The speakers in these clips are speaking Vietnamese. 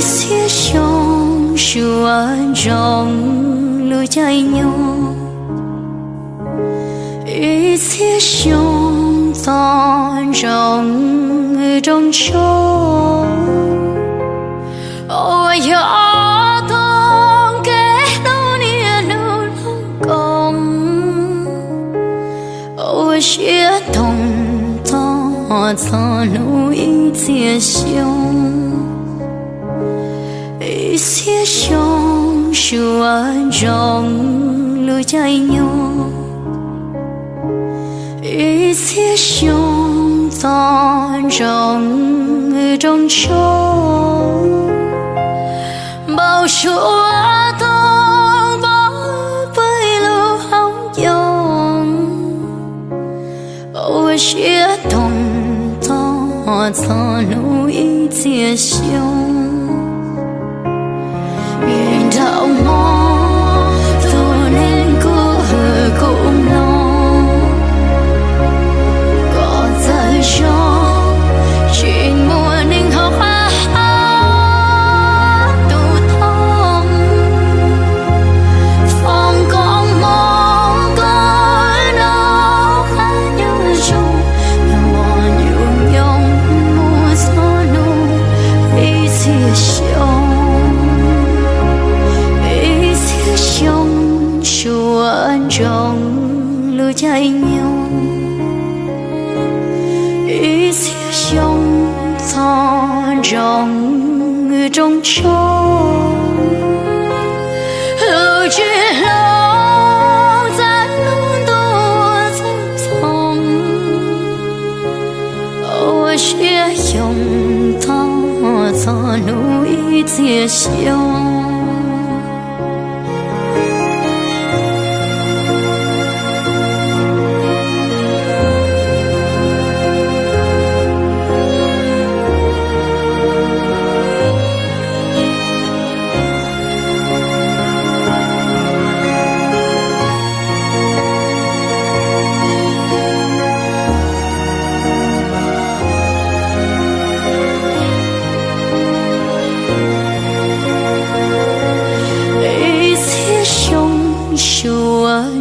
xía trong chùa trong lưu chạy nhau ý xía trong toàn trong trong chỗ ôi ơi chia thòng to cho lưu ý chia 雨些 trong chùa rộng lưu chạy nhau ý xế trong to rộng người trong trông bao chúa tông bó với lưu hóng dòng ô chia tông to to nụ ý chia siêu ông chạy nhau ý xưa sông thon trong trong chốn. Lưu chia lâu ra luôn tôi trong phòng ô chia sông thon cho núi chia sông.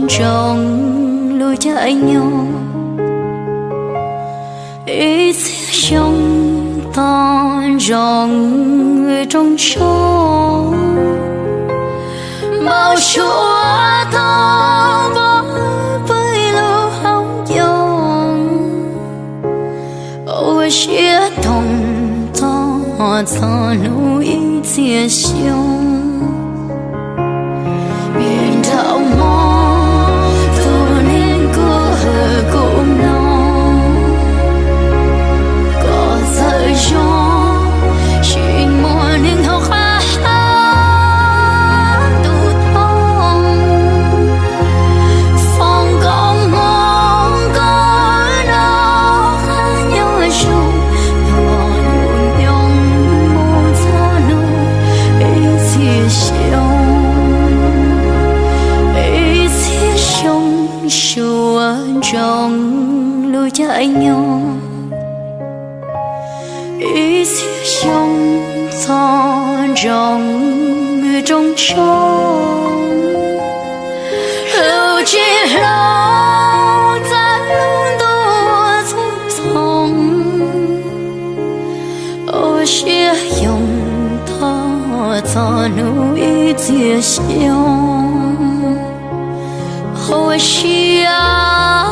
trong lối chạy nhau ý trong ta dòng người trong chỗ bao chỗ ta với với lâu hóng dòng ôi, chia thông ta ta lưu ý chia siêu chung chùa trong lối chạy nhỏ ý xía trong thò trong người trong tròn hữu chỉ lâu ta luôn đua giúp thòng. Ô xía dòng thò thò núi xía xiong oah she ah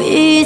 一